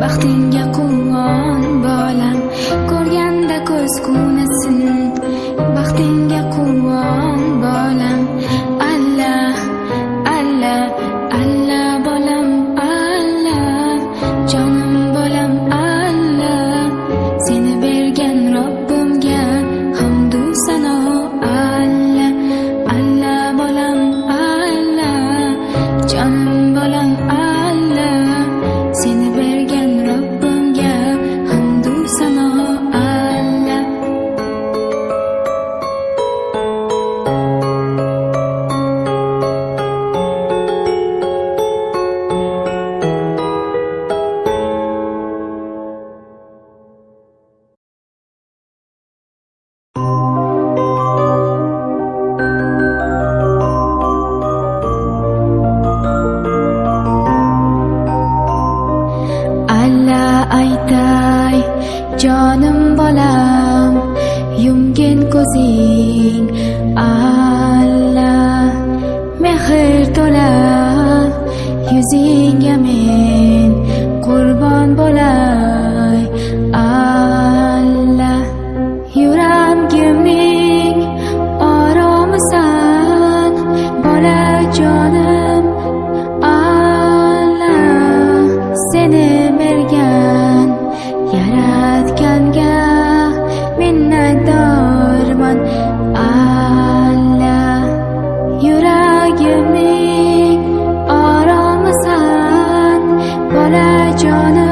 baxtingga aytay jonim bolam yumgin ko'zing alla mehr to'la yuzingga 변화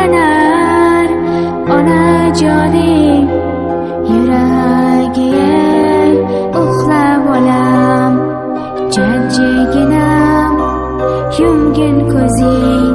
aylanar onajoning yuragiga uxlab olam jajjigina yumgin ko'zing.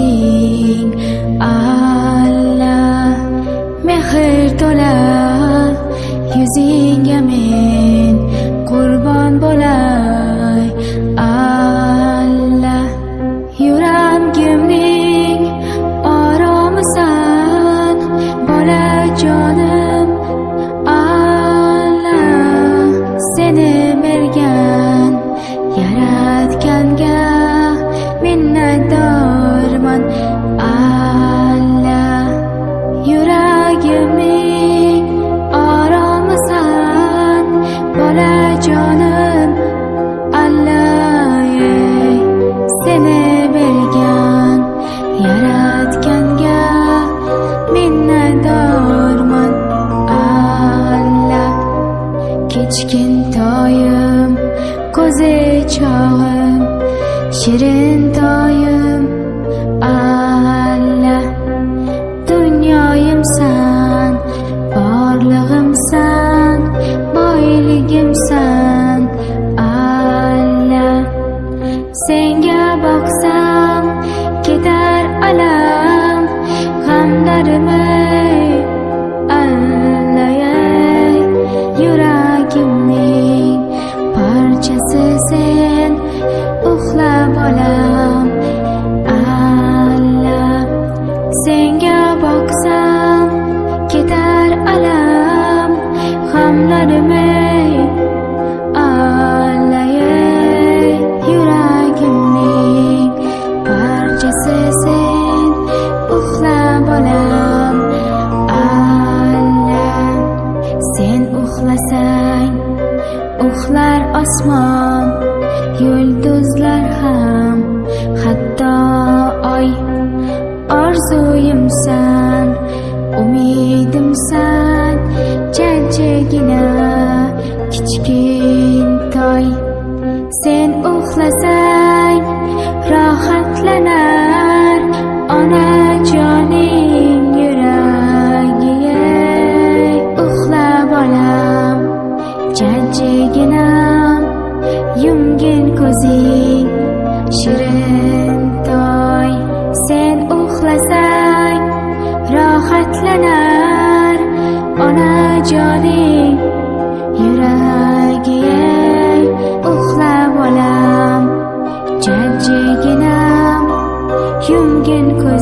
olding Allah mehr to'la yuzingga men uxlasang uxlar osmon yulduzlar ham. Hatto oy orzuyimsan umidimsan kichkin toy sen uxlasang again, cause